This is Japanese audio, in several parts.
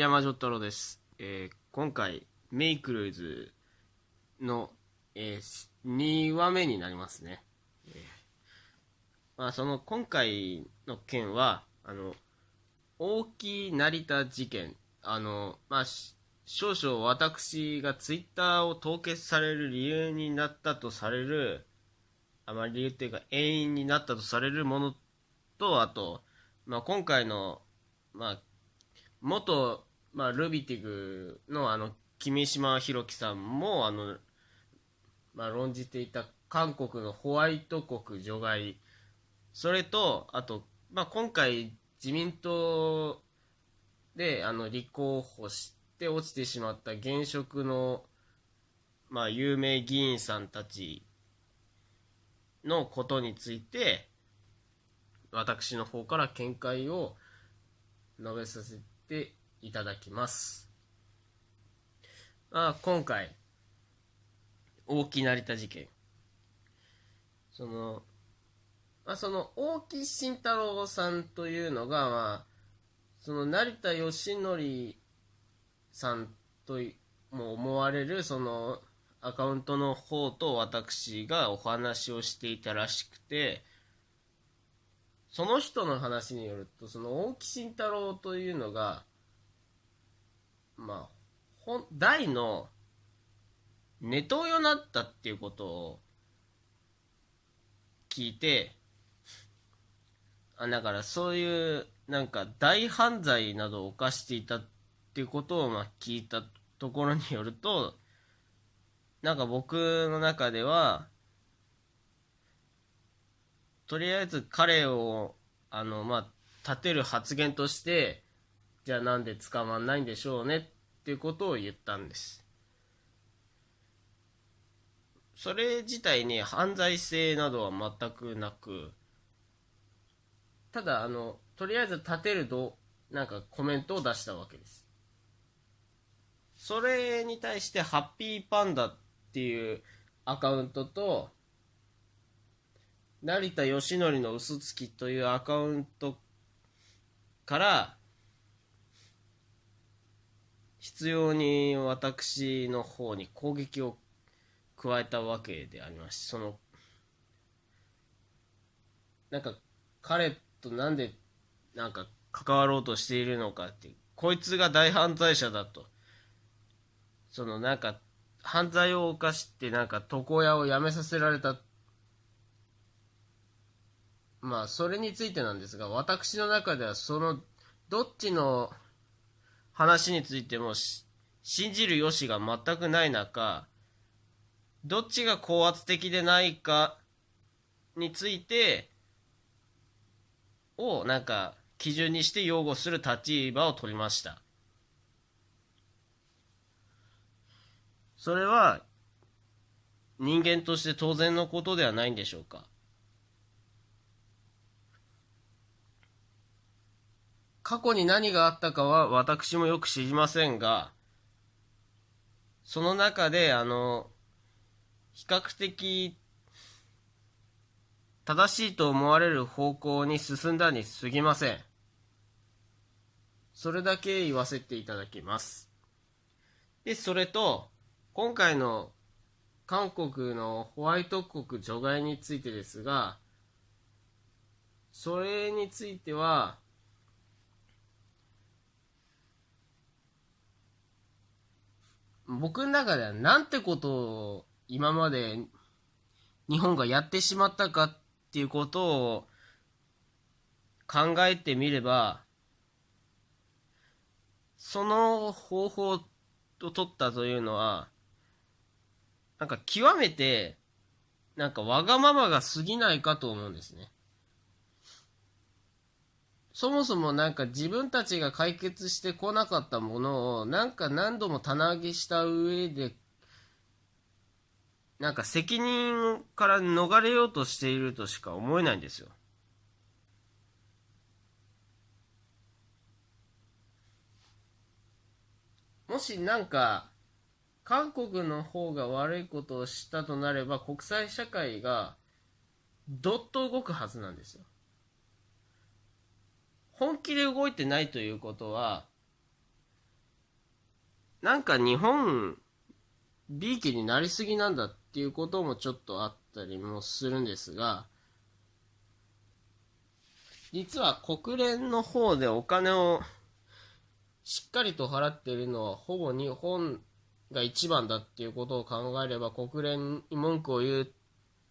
桐山丈太郎です。えー今回、メイクルーズの、え2話目になりますね。えーまあ、その今回の件は、あの、大木成田事件、あの、まあ、少々私がツイッターを凍結される理由になったとされる、あまり理由っていうか、遠因になったとされるものと、あと、まあ、今回の、まあ、元、まあ、ルビティグのあの君島弘樹さんもあの、まあ、論じていた韓国のホワイト国除外。それとあと、まあ、今回自民党であの立候補して落ちてしまった現職の、まあ、有名議員さんたちのことについて私の方から見解を述べさせていただきます。まあ、今回、大木成田事件。その、まあ、その大木慎太郎さんというのが、まあ、その成田義則さんとも思われる、その、アカウントの方と私がお話をしていたらしくて、その人の話によると、その大木慎太郎というのが、まあ、本、大のネトウヨになったっていうことを聞いて、あ、だからそういう、なんか大犯罪などを犯していたっていうことをまあ聞いたところによると、なんか僕の中では、とりあえず彼を、あの、まあ、立てる発言として、じゃあなんで捕まんないんでしょうねっていうことを言ったんです。それ自体に犯罪性などは全くなく、ただ、あの、とりあえず立てると、なんかコメントを出したわけです。それに対して、ハッピーパンダっていうアカウントと、成田義則の嘘つきというアカウントから、必要に私の方に攻撃を加えたわけでありますしそのなんか彼となんでなんか関わろうとしているのかってこいつが大犯罪者だと。そのなんか犯罪を犯してなんか床屋を辞めさせられた。まあそれについてなんですが私の中ではそのどっちの話についても信じる由が全くない中どっちが高圧的でないかについてをなんか基準にして擁護する立場を取りました。それは人間として当然のことではないんでしょうか。過去に何があったかは私もよく知りませんが、その中で、あの、比較的正しいと思われる方向に進んだに過ぎません。それだけ言わせていただきます。で、それと、今回の韓国のホワイト国除外についてですが、それについては、僕の中ではなんてことを今まで日本がやってしまったかっていうことを考えてみればその方法を取ったというのはなんか極めてなんかわがままが過ぎないかと思うんですね。そもそもなんか自分たちが解決してこなかったものをなんか何度も棚上げした上でなんか責任から逃れようとしているとしか思えないんですよ。もしなんか韓国の方が悪いことをしたとなれば国際社会がどっと動くはずなんですよ。本気で動いてないということはなんか日本、B 期になりすぎなんだっていうこともちょっとあったりもするんですが、実は国連の方でお金をしっかりと払っているのはほぼ日本が一番だっていうことを考えれば国連に文句を言うっ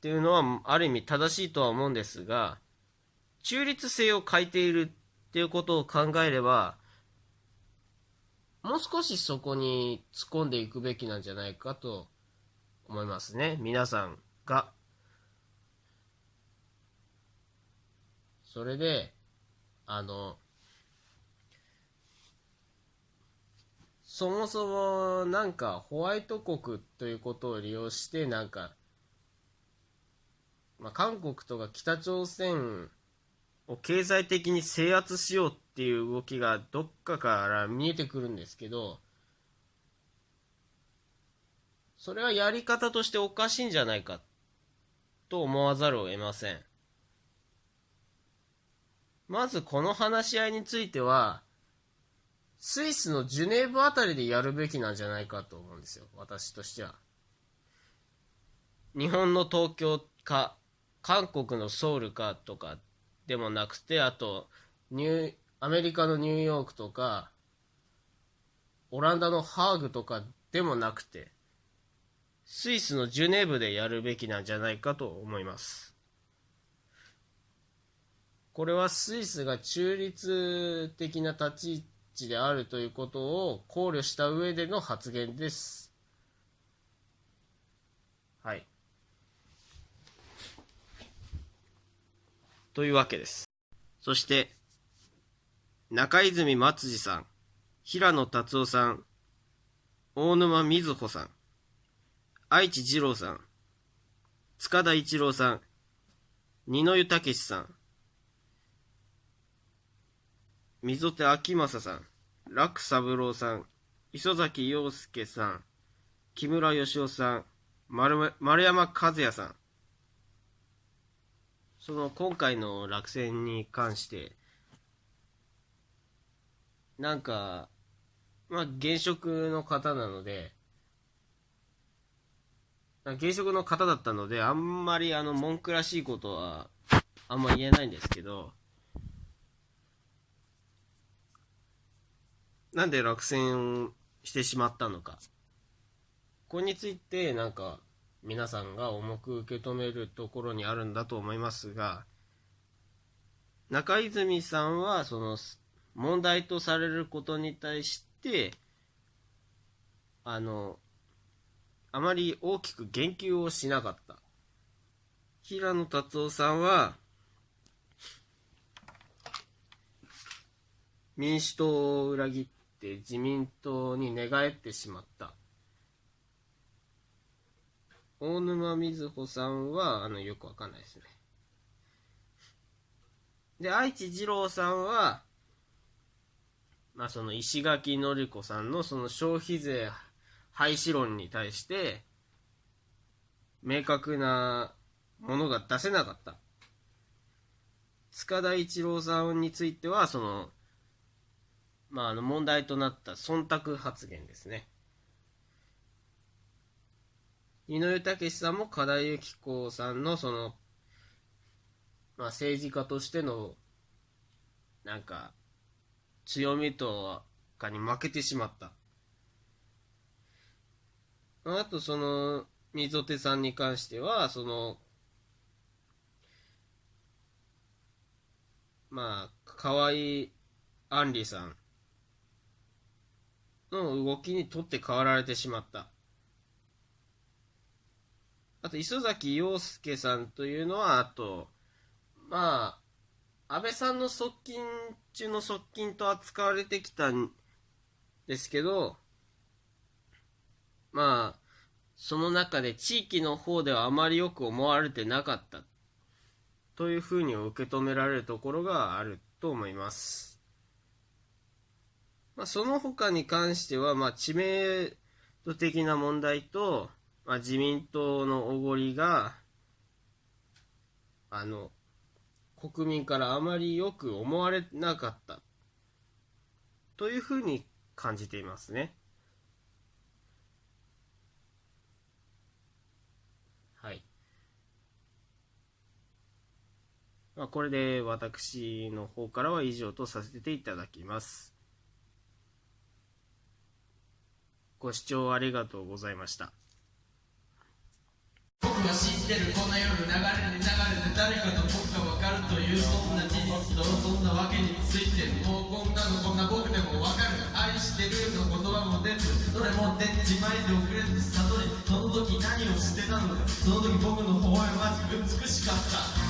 ていうのはある意味正しいとは思うんですが中立性を欠いているっていうことを考えればもう少しそこに突っ込んでいくべきなんじゃないかと思いますね。皆さんが。それであのそもそもなんかホワイト国ということを利用してなんか、まあ、韓国とか北朝鮮を経済的に制圧しようっていう動きがどっかから見えてくるんですけどそれはやり方としておかしいんじゃないかと思わざるを得ませんまずこの話し合いについてはスイスのジュネーブあたりでやるべきなんじゃないかと思うんですよ、私としては。日本の東京か、韓国のソウルかとかでもなくて、あと、ニュ、アメリカのニューヨークとか、オランダのハーグとかでもなくて、スイスのジュネーブでやるべきなんじゃないかと思います。これはスイスが中立的な立ち位置であるということを考慮した上での発言です。はい。というわけです。そして、中泉松次さん、平野達夫さん、大沼瑞穂さん、愛知二郎さん、塚田一郎さん、二野湯武さん、溝手昭正さん、楽三郎さん、磯崎陽介さん、木村義雄さん、丸丸山和也さん。その今回の落選に関して、なんか、まあ、現職の方なので、現職の方だったので、あんまりあの文句らしいことはあんま言えないんですけど、なんで落選してしまったのか。これについて、なんか、皆さんが重く受け止めるところにあるんだと思いますが、中泉さんは、その、問題とされることに対して、あの、あまり大きく言及をしなかった。平野達夫さんは、民主党を裏切っって自民党に寝返ってしまった。大沼瑞穂さんは、あの、よくわかんないですね。で、愛知二郎さんは、まあ、その石垣のり子さんのその消費税廃止論に対して、明確なものが出せなかった。塚田一郎さんについては、その、まあ、あの問題となった忖度発言ですね。井上武さんも加田由紀子さんのその、まあ、政治家としてのなんか強みとかに負けてしまった。あとその溝手さんに関してはそのまあ河合杏里さんの動きにとって変わられてしまった。あと、磯崎陽介さんというのは、あと、まあ、安倍さんの側近中の側近と扱われてきたんですけど、まあ、その中で地域の方ではあまりよく思われてなかったというふうに受け止められるところがあると思います。まあ、その他に関しては、まあ、知名度的な問題と、まあ、自民党のおごりが、あの、国民からあまりよく思われなかった。というふうに感じていますね。はい。まあ、これで私の方からは以上とさせていただきます。ご視聴ありがとうございました。僕は知ってるこんな夜流れに流れて誰かと僕が分かる。というそんな事実とそんなわけについてもうこんなのこんな僕でも分かる。愛してるの言葉も出ずどれも出っちまいで遅れず悟りその時何をしてたのか。その時僕の微笑ましく美しかった。